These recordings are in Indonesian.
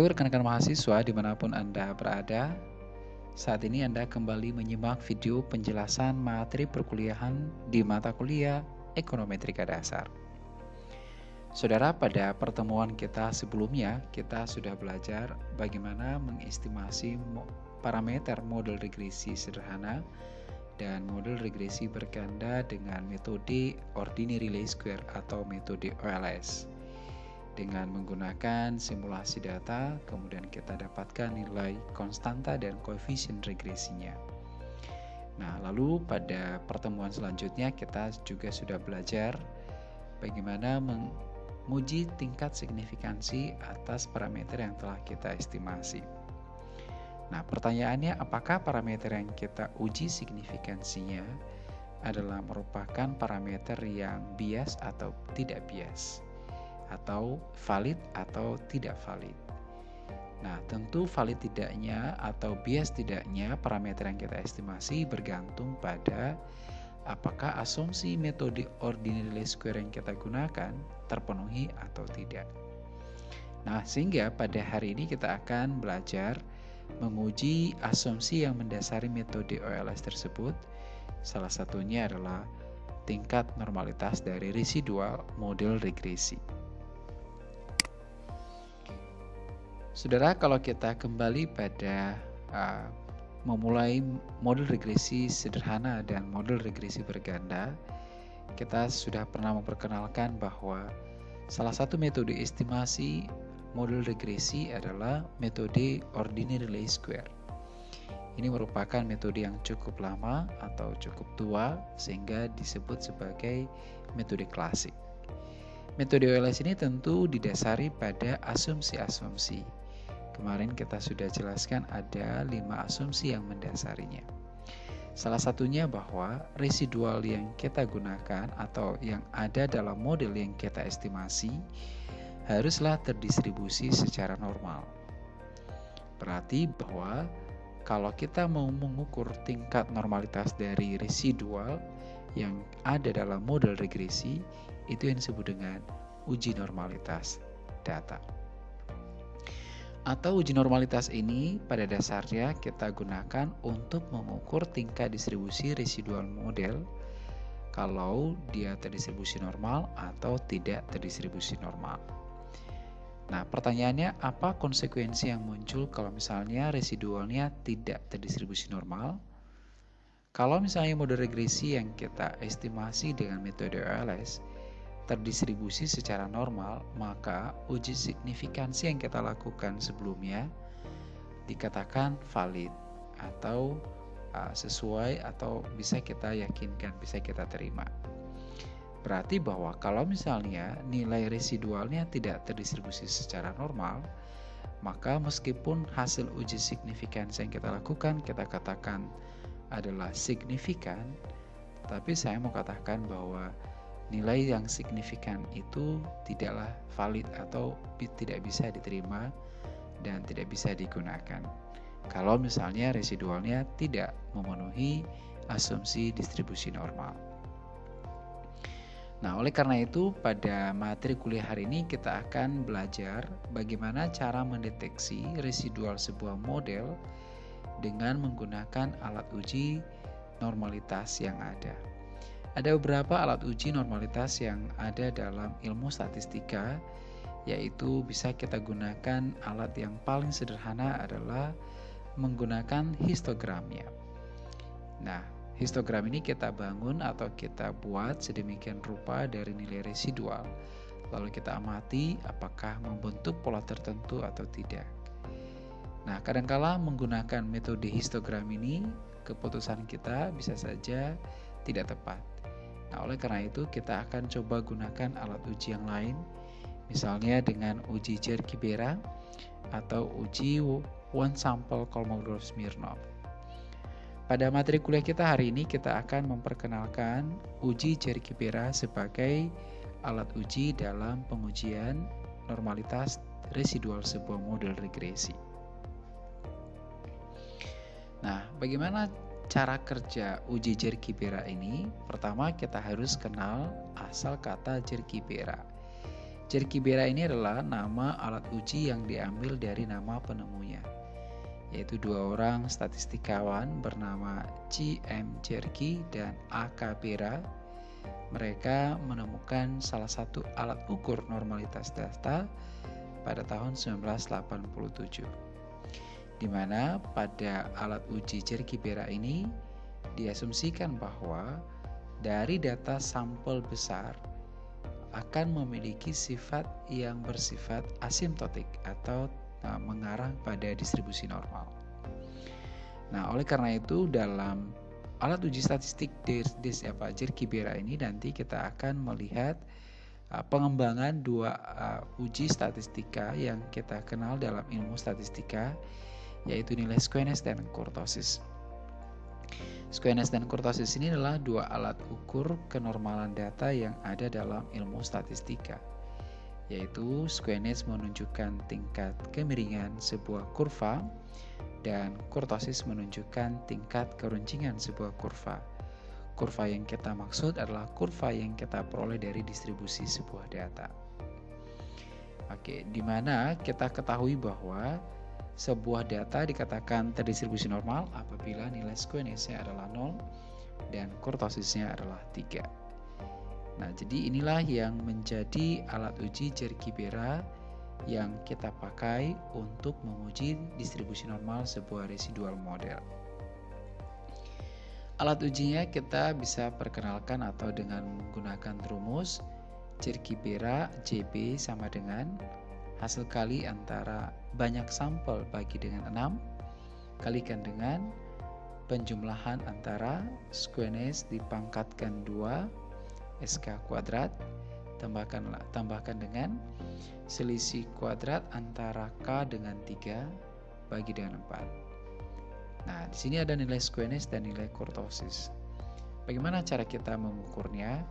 Halo rekan-rekan mahasiswa di mana pun Anda berada Saat ini Anda kembali menyimak video penjelasan materi perkuliahan di mata kuliah Ekonometrika Dasar. Saudara, pada pertemuan kita sebelumnya kita sudah belajar bagaimana mengestimasi parameter model regresi sederhana dan model regresi berganda dengan metode ordinary least square atau metode OLS dengan menggunakan simulasi data, kemudian kita dapatkan nilai konstanta dan koefisien regresinya. Nah, lalu pada pertemuan selanjutnya kita juga sudah belajar bagaimana menguji tingkat signifikansi atas parameter yang telah kita estimasi. Nah, pertanyaannya apakah parameter yang kita uji signifikansinya adalah merupakan parameter yang bias atau tidak bias? Atau valid atau tidak valid. Nah, tentu valid tidaknya atau bias tidaknya parameter yang kita estimasi bergantung pada apakah asumsi metode ordinary least square yang kita gunakan terpenuhi atau tidak. Nah, sehingga pada hari ini kita akan belajar menguji asumsi yang mendasari metode OLS tersebut. Salah satunya adalah tingkat normalitas dari residual model regresi. Saudara, kalau kita kembali pada uh, memulai model regresi sederhana dan model regresi berganda, kita sudah pernah memperkenalkan bahwa salah satu metode estimasi model regresi adalah metode ordinary least square. Ini merupakan metode yang cukup lama atau cukup tua sehingga disebut sebagai metode klasik. Metode OLS ini tentu didasari pada asumsi-asumsi Kemarin kita sudah jelaskan ada lima asumsi yang mendasarinya. Salah satunya bahwa residual yang kita gunakan atau yang ada dalam model yang kita estimasi haruslah terdistribusi secara normal. Berarti bahwa kalau kita mau mengukur tingkat normalitas dari residual yang ada dalam model regresi, itu yang disebut dengan uji normalitas data. Atau uji normalitas ini pada dasarnya kita gunakan untuk mengukur tingkat distribusi residual model kalau dia terdistribusi normal atau tidak terdistribusi normal. Nah, pertanyaannya apa konsekuensi yang muncul kalau misalnya residualnya tidak terdistribusi normal? Kalau misalnya model regresi yang kita estimasi dengan metode OLS terdistribusi secara normal, maka uji signifikansi yang kita lakukan sebelumnya dikatakan valid atau uh, sesuai atau bisa kita yakinkan, bisa kita terima. Berarti bahwa kalau misalnya nilai residualnya tidak terdistribusi secara normal, maka meskipun hasil uji signifikansi yang kita lakukan kita katakan adalah signifikan, tapi saya mau katakan bahwa nilai yang signifikan itu tidaklah valid atau tidak bisa diterima dan tidak bisa digunakan. Kalau misalnya residualnya tidak memenuhi asumsi distribusi normal. Nah, oleh karena itu, pada materi kuliah hari ini kita akan belajar bagaimana cara mendeteksi residual sebuah model dengan menggunakan alat uji normalitas yang ada. Ada beberapa alat uji normalitas yang ada dalam ilmu statistika, yaitu bisa kita gunakan alat yang paling sederhana adalah menggunakan histogramnya. Nah, histogram ini kita bangun atau kita buat sedemikian rupa dari nilai residual. Lalu kita amati apakah membentuk pola tertentu atau tidak. Nah, kadangkala menggunakan metode histogram ini, keputusan kita bisa saja tidak tepat. Nah, oleh karena itu kita akan coba gunakan alat uji yang lain, misalnya dengan uji Jerkibera atau uji one sample Kolmogorov-Smirnov. Pada materi kuliah kita hari ini kita akan memperkenalkan uji Jerkibera sebagai alat uji dalam pengujian normalitas residual sebuah model regresi. Nah, bagaimana cara kerja uji jerkibera ini, pertama kita harus kenal asal kata jerkibera. Jerky Bera ini adalah nama alat uji yang diambil dari nama penemunya, yaitu dua orang statistikawan bernama C.M. Jerky dan A.K. Bera. Mereka menemukan salah satu alat ukur normalitas data pada tahun 1987, di mana pada alat uji Jerky Bera ini diasumsikan bahwa dari data sampel besar akan memiliki sifat yang bersifat asimptotik atau nah, mengarah pada distribusi normal. Nah, oleh karena itu dalam alat uji statistik DIS apa Jerkibera ini nanti kita akan melihat uh, pengembangan dua uh, uji statistika yang kita kenal dalam ilmu statistika yaitu nilai squeness dan kurtosis. Squeness dan kurtosis ini adalah dua alat ukur kenormalan data yang ada dalam ilmu statistika, yaitu squeness menunjukkan tingkat kemiringan sebuah kurva dan kurtosis menunjukkan tingkat keruncingan sebuah kurva. Kurva yang kita maksud adalah kurva yang kita peroleh dari distribusi sebuah data. Oke, di mana kita ketahui bahwa sebuah data dikatakan terdistribusi normal apabila nilai squeness-nya adalah 0 dan kurtosisnya adalah 3. Nah, jadi inilah yang menjadi alat uji Jerky-Bera yang kita pakai untuk menguji distribusi normal sebuah residual model. Alat ujinya kita bisa perkenalkan atau dengan menggunakan rumus Jerky-Bera JB sama dengan hasil kali antara banyak sampel bagi dengan 6 kalikan dengan penjumlahan antara squeness dipangkatkan 2 SK kuadrat tambahkan tambahkan dengan selisih kuadrat antara K dengan 3 bagi dengan 4. Nah, di sini ada nilai squeness dan nilai kurtosis. Bagaimana cara kita mengukurnya?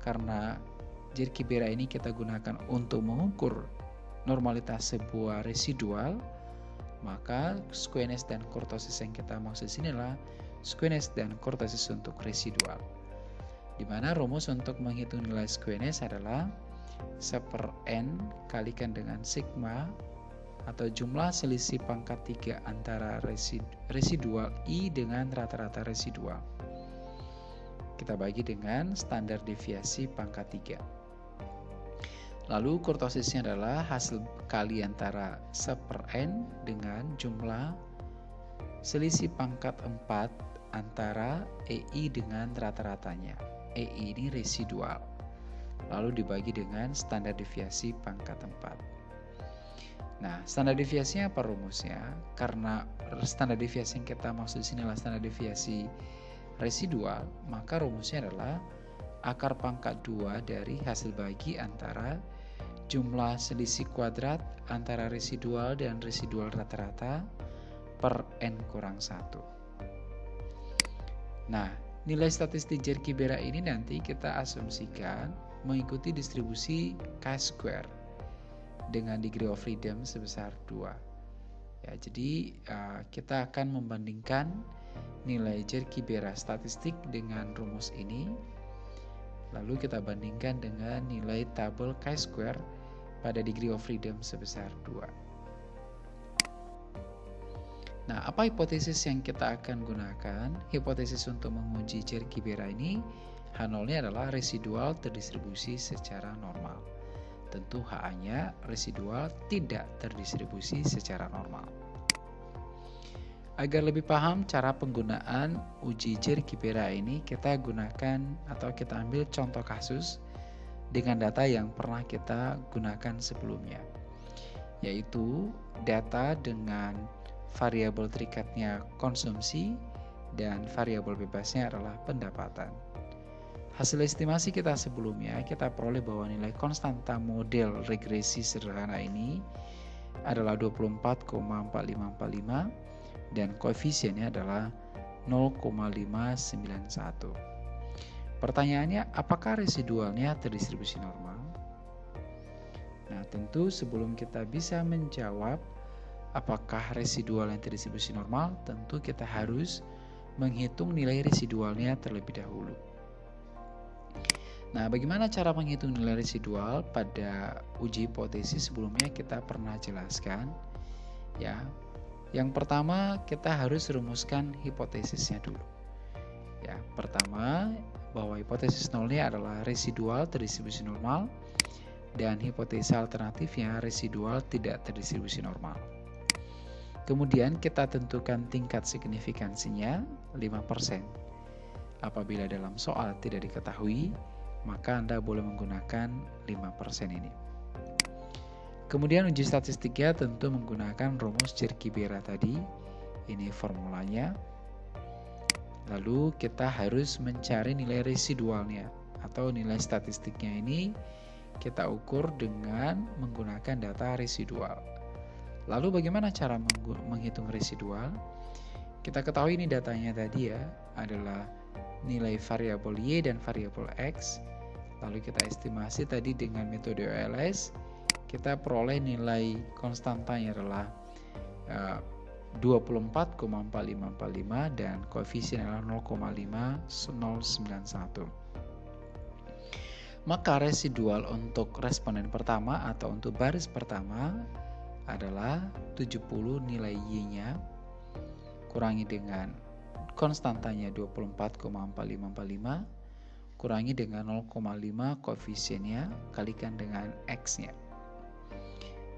Karena Jirkibera ini kita gunakan untuk mengukur normalitas sebuah residual, maka squeness dan kurtosis yang kita maksud sini adalah dan kurtosis untuk residual. Di mana rumus untuk menghitung nilai squeness adalah seper n kalikan dengan sigma atau jumlah selisih pangkat 3 antara residual I dengan rata-rata residual. Kita bagi dengan standar deviasi pangkat 3. Lalu kurtosisnya adalah hasil kali antara seper n dengan jumlah selisih pangkat 4 antara EI dengan rata-ratanya. EI ini residual. Lalu dibagi dengan standar deviasi pangkat 4. Nah, standar deviasinya apa rumusnya? Karena standar deviasi yang kita maksud sini adalah standar deviasi residual, maka rumusnya adalah akar pangkat 2 dari hasil bagi antara jumlah selisih kuadrat antara residual dan residual rata-rata per n kurang 1. Nah, nilai statistik Jerky-Bera ini nanti kita asumsikan mengikuti distribusi chi-square dengan degree of freedom sebesar 2. Ya, jadi uh, kita akan membandingkan nilai Jerky-Bera statistik dengan rumus ini lalu kita bandingkan dengan nilai tabel chi-square pada degree of freedom sebesar 2. Nah, apa hipotesis yang kita akan gunakan? Hipotesis untuk menguji Jerky-Bera ini H0-nya adalah residual terdistribusi secara normal. Tentu HA-nya residual tidak terdistribusi secara normal. Agar lebih paham cara penggunaan uji Jerky-Bera ini, kita gunakan atau kita ambil contoh kasus dengan data yang pernah kita gunakan sebelumnya, yaitu data dengan variabel terikatnya konsumsi dan variabel bebasnya adalah pendapatan. Hasil estimasi kita sebelumnya, kita peroleh bahwa nilai konstanta model regresi sederhana ini adalah 24,4545 dan koefisiennya adalah 0,591. Pertanyaannya, apakah residualnya terdistribusi normal? Nah, tentu sebelum kita bisa menjawab apakah residual yang terdistribusi normal, tentu kita harus menghitung nilai residualnya terlebih dahulu. Nah, bagaimana cara menghitung nilai residual? Pada uji hipotesis sebelumnya kita pernah jelaskan ya. Yang pertama, kita harus rumuskan hipotesisnya dulu. Ya, pertama bahwa hipotesis nolnya adalah residual terdistribusi normal dan hipotesa alternatifnya residual tidak terdistribusi normal. Kemudian kita tentukan tingkat signifikansinya 5%. Apabila dalam soal tidak diketahui, maka Anda boleh menggunakan 5% ini. Kemudian uji statistiknya tentu menggunakan rumus Cirki-Bera tadi. Ini formulanya. Lalu kita harus mencari nilai residualnya atau nilai statistiknya ini kita ukur dengan menggunakan data residual. Lalu bagaimana cara menghitung residual? Kita ketahui ini datanya tadi ya adalah nilai variabel Y dan variabel X. Lalu kita estimasi tadi dengan metode OLS, kita peroleh nilai konstantanya adalah uh, 24,4545 dan koefisien adalah 0,5091. Maka residual untuk responden pertama atau untuk baris pertama adalah 70 nilai Y-nya kurangi dengan konstantanya 24,4545 kurangi dengan 0,5 koefisiennya kalikan dengan X-nya.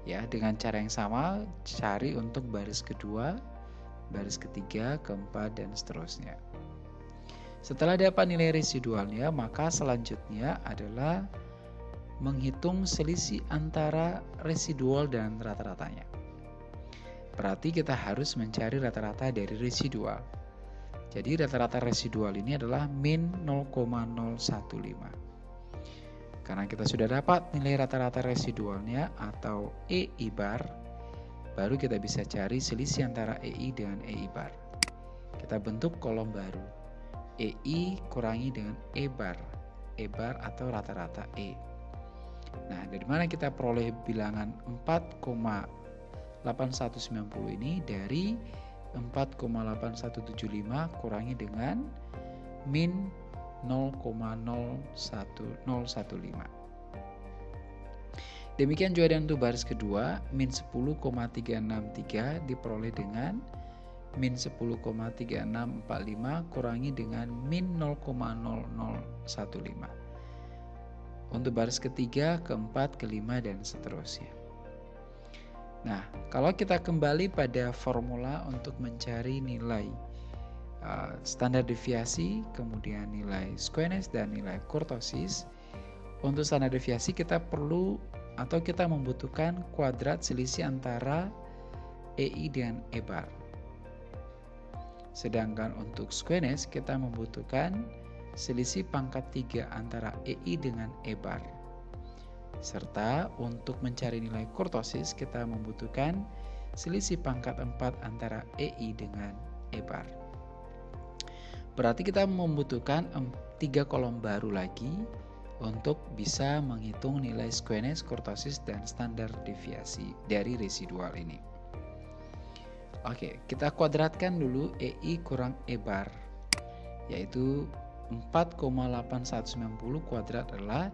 Ya, dengan cara yang sama cari untuk baris kedua, baris ketiga, keempat dan seterusnya. Setelah dapat nilai residualnya, maka selanjutnya adalah menghitung selisih antara residual dan rata-ratanya. Berarti kita harus mencari rata-rata dari residual. Jadi rata-rata residual ini adalah min 0,015. Karena kita sudah dapat nilai rata-rata residualnya atau EI bar, baru kita bisa cari selisih antara EI dengan EI bar. Kita bentuk kolom baru. EI kurangi dengan E bar. E bar atau rata-rata E. Nah, dari mana kita peroleh bilangan 4,8190 ini dari 4,8175 kurangi dengan min 0,01015. Demikian juga dengan untuk baris kedua, min 10,363 diperoleh dengan min 10,3645 kurangi dengan min 0,0015. Untuk baris ketiga, keempat, kelima, dan seterusnya. Nah, kalau kita kembali pada formula untuk mencari nilai uh, standar deviasi, kemudian nilai squeness dan nilai kurtosis, untuk standar deviasi kita perlu atau kita membutuhkan kuadrat selisih antara EI dan E bar. Sedangkan untuk squeness kita membutuhkan selisih pangkat 3 antara EI dengan E bar. Serta untuk mencari nilai kurtosis kita membutuhkan selisih pangkat 4 antara EI dengan E bar. Berarti kita membutuhkan tiga kolom baru lagi untuk bisa menghitung nilai squeness, kurtosis, dan standar deviasi dari residual ini. Oke, kita kuadratkan dulu EI kurang E bar, yaitu 4,8190 kuadrat adalah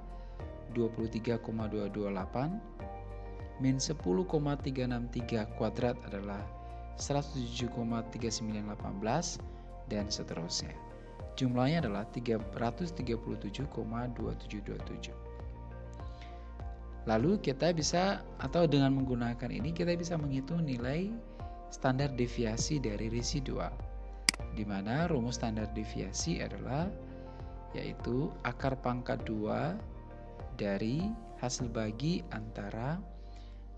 23,228 min 10,363 kuadrat adalah 107,3918 dan seterusnya. Jumlahnya adalah 337,2727. Lalu kita bisa atau dengan menggunakan ini kita bisa menghitung nilai standar deviasi dari residual di mana rumus standar deviasi adalah yaitu akar pangkat 2 dari hasil bagi antara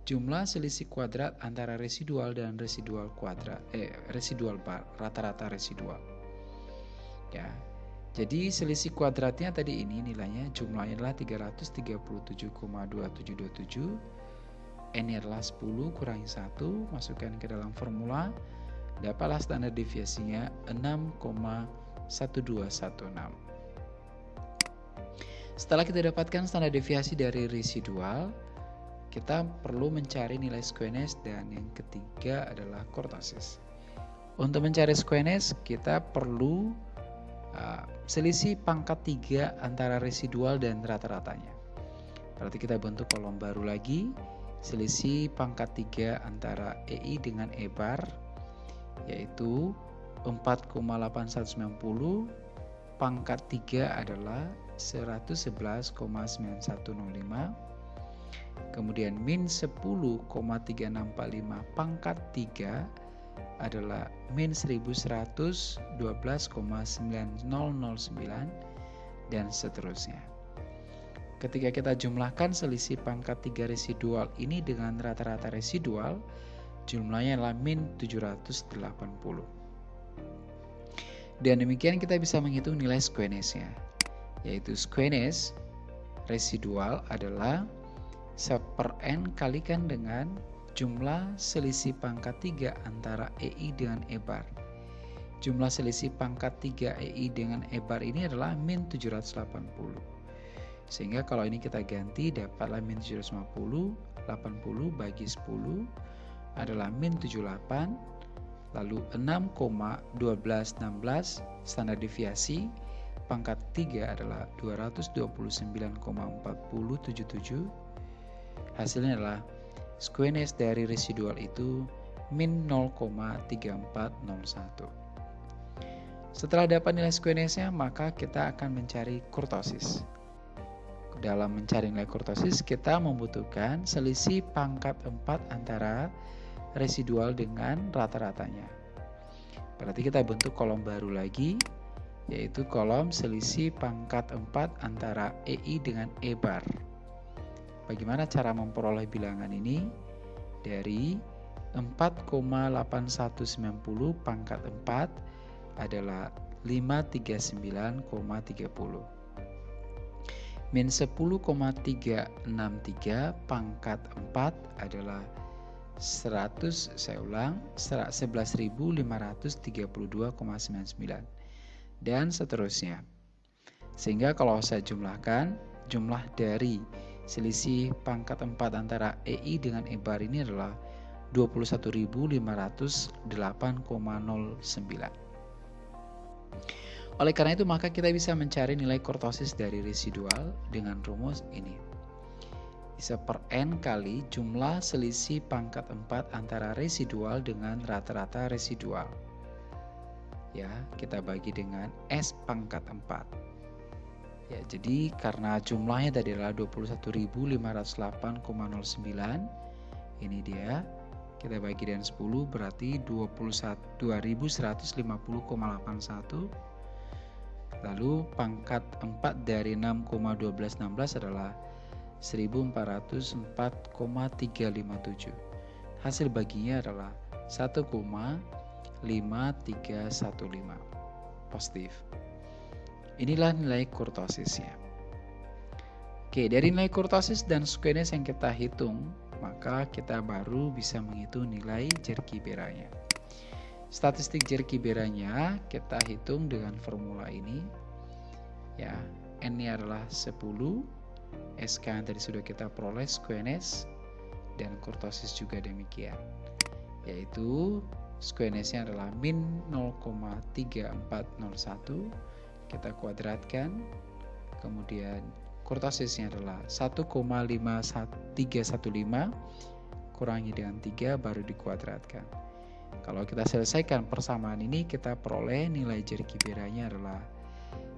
jumlah selisih kuadrat antara residual dan residual kuadrat eh residual bar rata-rata residual. Ya. Jadi selisih kuadratnya tadi ini nilainya jumlahnya adalah 337,2727 n adalah 10 kurangi 1 masukkan ke dalam formula. Dapatlah standar deviasinya 6,1216 setelah kita dapatkan standar deviasi dari residual, kita perlu mencari nilai squeness dan yang ketiga adalah kurtosis. Untuk mencari squeness, kita perlu uh, selisih pangkat 3 antara residual dan rata-ratanya. Berarti kita bentuk kolom baru lagi, selisih pangkat 3 antara EI dengan E bar, yaitu 4,8190 pangkat 3 adalah 111,9105 kemudian min 10,3645 pangkat 3 adalah min 1112,9009 dan seterusnya ketika kita jumlahkan selisih pangkat 3 residual ini dengan rata-rata residual jumlahnya adalah min 780 dan demikian kita bisa menghitung nilai squeness-nya. Yaitu squeness residual adalah 1 per n kalikan dengan jumlah selisih pangkat 3 antara EI dengan E bar. Jumlah selisih pangkat 3 EI dengan E bar ini adalah min 780. Sehingga kalau ini kita ganti dapatlah min 750, 80 bagi 10 adalah min 78 lalu 6,1216 standar deviasi pangkat 3 adalah 229,4077 hasilnya adalah squeness dari residual itu min 0,3401 setelah dapat nilai squenessnya maka kita akan mencari kurtosis dalam mencari nilai kurtosis kita membutuhkan selisih pangkat 4 antara residual dengan rata-ratanya. Berarti kita bentuk kolom baru lagi, yaitu kolom selisih pangkat 4 antara EI dengan E bar. Bagaimana cara memperoleh bilangan ini? Dari 4,8190 pangkat 4 adalah 539,30. Min 10,363 pangkat 4 adalah 100 saya ulang 11.532,99 dan seterusnya. Sehingga kalau saya jumlahkan jumlah dari selisih pangkat 4 antara EI dengan E bar ini adalah 21.508,09. Oleh karena itu maka kita bisa mencari nilai kurtosis dari residual dengan rumus ini bisa per N kali jumlah selisih pangkat 4 antara residual dengan rata-rata residual. Ya, kita bagi dengan S pangkat 4. Ya, jadi karena jumlahnya tadi adalah 21.508,09, ini dia. Kita bagi dengan 10 berarti 21.150,81. Lalu pangkat 4 dari 6,1216 adalah 1404,357. Hasil baginya adalah 1,5315. Positif. Inilah nilai kurtosisnya. Oke, dari nilai kurtosis dan squeness yang kita hitung, maka kita baru bisa menghitung nilai jerky beranya. Statistik jerky beranya kita hitung dengan formula ini. Ya, n-nya adalah 10 SK yang tadi sudah kita peroleh squeness dan kurtosis juga demikian yaitu squenessnya adalah min 0,3401 kita kuadratkan kemudian kurtosisnya adalah 1,5315 kurangi dengan 3 baru dikuadratkan kalau kita selesaikan persamaan ini kita peroleh nilai jari kibiranya adalah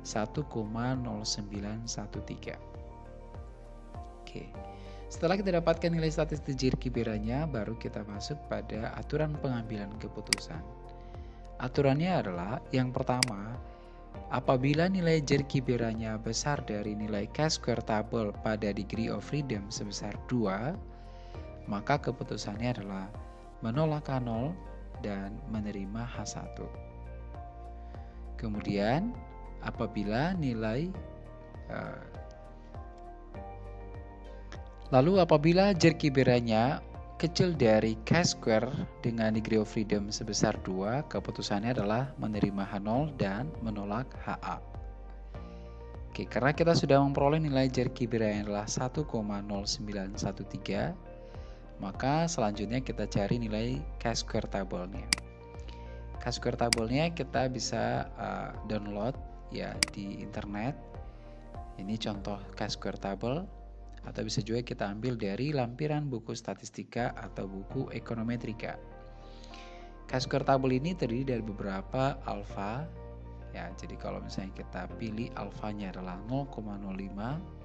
1,0913 Oke. Setelah kita dapatkan nilai statistik jerky beranya, baru kita masuk pada aturan pengambilan keputusan. Aturannya adalah yang pertama, apabila nilai jerky beranya besar dari nilai chi-square table pada degree of freedom sebesar 2, maka keputusannya adalah menolak H0 dan menerima H1. Kemudian, apabila nilai uh, Lalu apabila jerky beranya kecil dari chi-square dengan degree of freedom sebesar 2, keputusannya adalah menerima H0 dan menolak HA. Oke, karena kita sudah memperoleh nilai jerky beranya adalah 1,0913, maka selanjutnya kita cari nilai chi-square tabelnya. Chi-square tabelnya kita bisa uh, download ya di internet. Ini contoh chi-square table atau bisa juga kita ambil dari lampiran buku statistika atau buku ekonometrika. Chi-square table ini terdiri dari beberapa alfa ya. Jadi kalau misalnya kita pilih alfanya adalah 0,05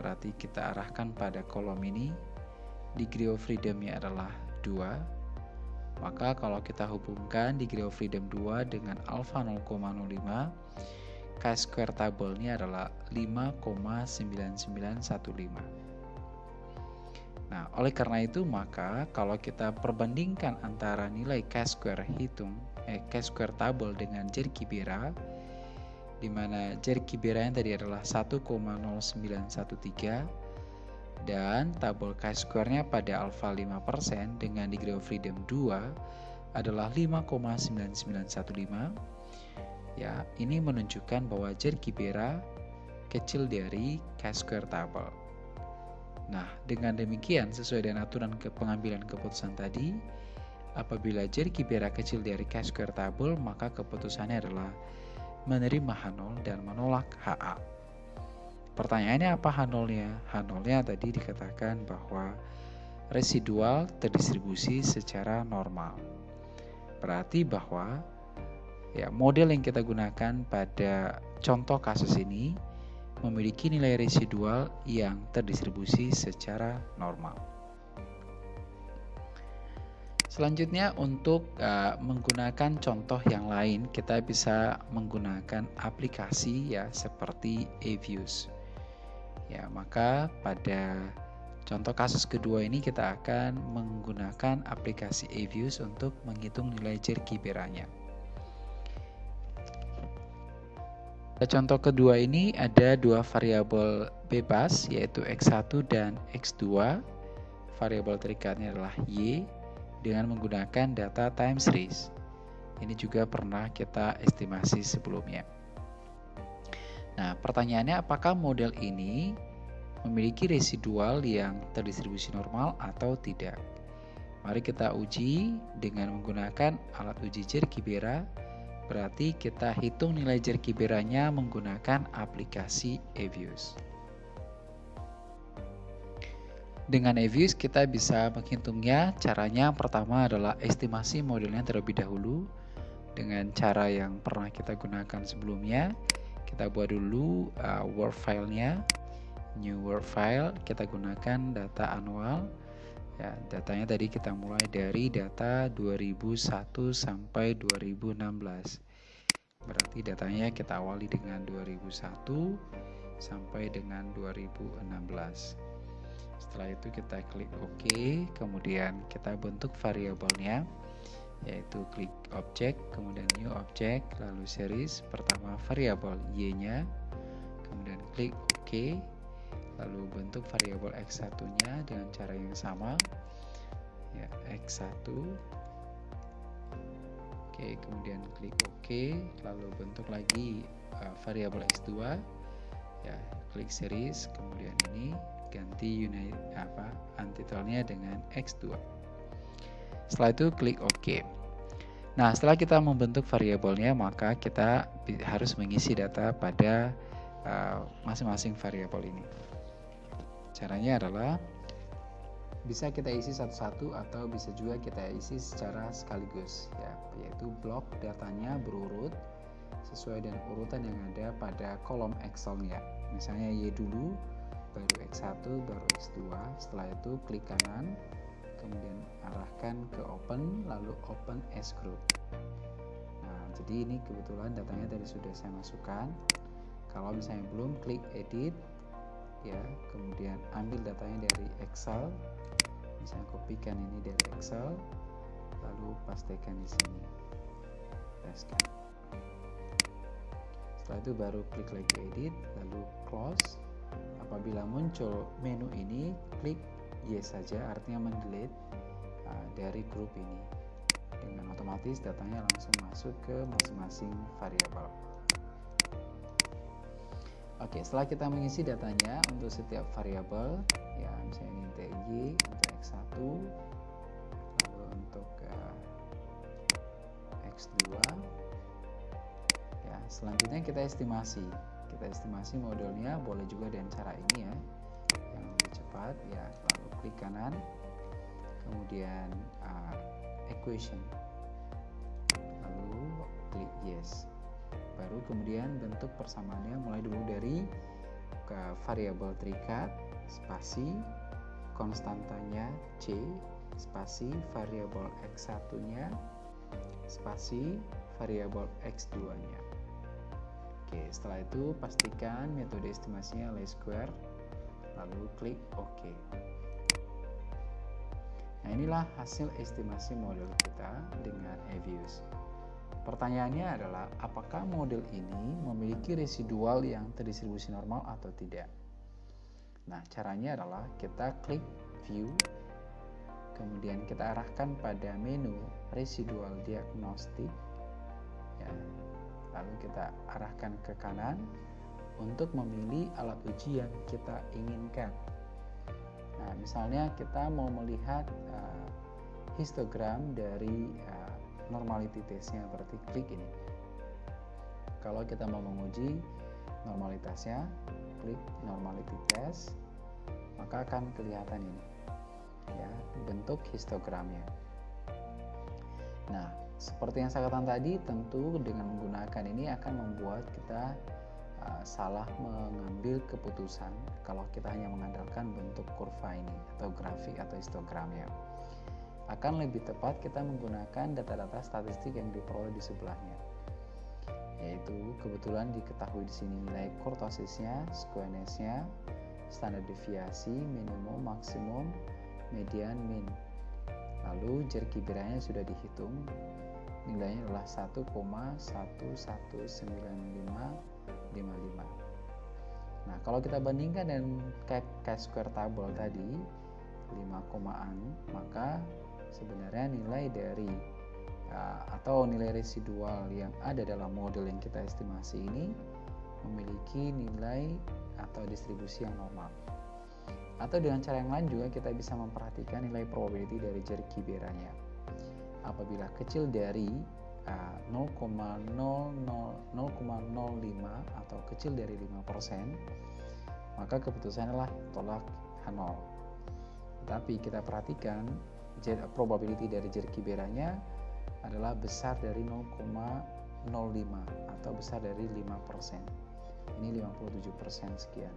berarti kita arahkan pada kolom ini degree of freedomnya adalah 2 maka kalau kita hubungkan degree of freedom 2 dengan alpha 0,05 chi-square table-nya adalah 5,9915 Nah, oleh karena itu maka kalau kita perbandingkan antara nilai chi-square hitung eh chi-square table dengan Jerkibera di mana Jerkibera yang tadi adalah 1,0913 dan tabel chi-square-nya pada alpha 5% dengan degree of freedom 2 adalah 5,9915 ya ini menunjukkan bahwa Jerkibera kecil dari chi-square table Nah, dengan demikian sesuai dengan aturan ke pengambilan keputusan tadi, apabila jari kibera kecil dari cash square table, maka keputusannya adalah menerima H0 dan menolak HA. Pertanyaannya apa H0-nya? H0-nya tadi dikatakan bahwa residual terdistribusi secara normal. Berarti bahwa ya model yang kita gunakan pada contoh kasus ini memiliki nilai residual yang terdistribusi secara normal. Selanjutnya untuk uh, menggunakan contoh yang lain kita bisa menggunakan aplikasi ya seperti Aviews. Ya, maka pada contoh kasus kedua ini kita akan menggunakan aplikasi Aviews untuk menghitung nilai jerky beranya. Contoh kedua ini ada dua variabel bebas yaitu X1 dan X2. Variabel terikatnya adalah Y dengan menggunakan data time series. Ini juga pernah kita estimasi sebelumnya. Nah, pertanyaannya apakah model ini memiliki residual yang terdistribusi normal atau tidak? Mari kita uji dengan menggunakan alat uji Jerkibera Berarti kita hitung nilai jerkiberanya menggunakan aplikasi Evius. Dengan Evius kita bisa menghitungnya. Caranya pertama adalah estimasi modelnya terlebih dahulu dengan cara yang pernah kita gunakan sebelumnya. Kita buat dulu uh, Word filenya, new Word file. Kita gunakan data annual Ya, datanya tadi kita mulai dari data 2001 sampai 2016. Berarti datanya kita awali dengan 2001 sampai dengan 2016. Setelah itu kita klik OK, kemudian kita bentuk variabelnya yaitu klik object, kemudian new object, lalu series, pertama variabel y-nya, kemudian klik OK, lalu bentuk variabel x1-nya dengan cara yang sama. Ya x1 oke kemudian klik OK. Lalu bentuk lagi uh, variabel x2 ya klik series. Kemudian ini ganti unit apa antitelnya dengan x2 setelah itu klik OK. Nah setelah kita membentuk variabelnya maka kita harus mengisi data pada uh, masing-masing uh, variabel ini Caranya adalah bisa kita isi satu-satu atau bisa juga kita isi secara sekaligus ya, yaitu blok datanya berurut sesuai dengan urutan yang ada pada kolom Excel-nya. Misalnya Y dulu, baru X1, baru X2. Setelah itu klik kanan, kemudian arahkan ke open, lalu open S group. Nah, jadi ini kebetulan datanya tadi sudah saya masukkan. Kalau misalnya belum, klik edit, ya. Kemudian ambil datanya dari Excel. Misalnya kopikan ini dari Excel lalu pastikan di sini. Paskan setelah itu baru klik lagi edit lalu close. Apabila muncul menu ini klik yes saja artinya mendelete uh, dari grup ini. Dengan otomatis datanya langsung masuk ke masing-masing variabel Oke, setelah kita mengisi datanya untuk setiap variabel, ya misalnya ini TY untuk X1, lalu untuk uh, X2, ya selanjutnya kita estimasi. Kita estimasi modelnya boleh juga dengan cara ini ya, yang lebih cepat ya. Lalu klik kanan, kemudian uh, equation, lalu klik yes. Baru kemudian bentuk persamaannya mulai dulu dari ke variabel terikat, spasi, konstantanya c, spasi variabel x1-nya, spasi variabel x2-nya. Oke, setelah itu pastikan metode estimasinya least square, lalu klik OK. Nah, inilah hasil estimasi model kita dengan Avius. Pertanyaannya adalah, apakah model ini memiliki residual yang terdistribusi normal atau tidak? Nah, caranya adalah kita klik View, kemudian kita arahkan pada menu Residual Diagnostic, ya, lalu kita arahkan ke kanan untuk memilih alat uji yang kita inginkan. Nah, misalnya kita mau melihat uh, histogram dari uh, normality testnya, berarti klik ini. Kalau kita mau menguji normalitasnya, klik normality test, maka akan kelihatan ini, ya bentuk histogramnya. Nah, seperti yang saya katakan tadi, tentu dengan menggunakan ini akan membuat kita uh, salah mengambil keputusan kalau kita hanya mengandalkan bentuk kurva ini atau grafik atau histogramnya. Akan lebih tepat kita menggunakan data-data statistik yang diperoleh di sebelahnya. Yaitu kebetulan diketahui di sini nilai kurtosisnya, squareness-nya, standar deviasi, minimum, maksimum, median, min. Lalu jerky biranya sudah dihitung nilainya adalah 1,119555. Nah, kalau kita bandingkan dengan chi-square table tadi 5 komaan, maka sebenarnya nilai dari uh, atau nilai residual yang ada dalam model yang kita estimasi ini memiliki nilai atau distribusi yang normal. Atau dengan cara yang lain juga kita bisa memperhatikan nilai probability dari jerky beranya apabila kecil dari 0,00 atau kecil dari 5%, maka keputusan adalah tolak H0. Tapi kita perhatikan probability dari jerky beranya adalah besar dari 0,05 atau besar dari 5%. Ini 57% sekian.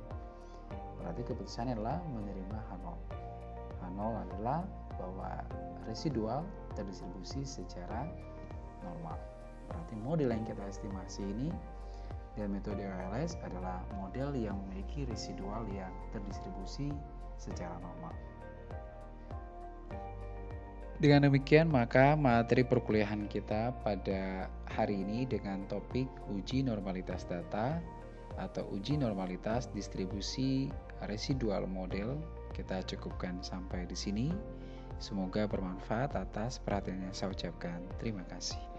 Berarti keputusannya adalah menerima H0. H0 adalah bahwa residual terdistribusi secara normal. Berarti model yang kita estimasi ini dan metode OLS adalah model yang memiliki residual yang terdistribusi secara normal. Dengan demikian, maka materi perkuliahan kita pada hari ini dengan topik uji normalitas data atau uji normalitas distribusi residual model kita cukupkan sampai di sini. Semoga bermanfaat atas perhatian yang saya ucapkan. Terima kasih.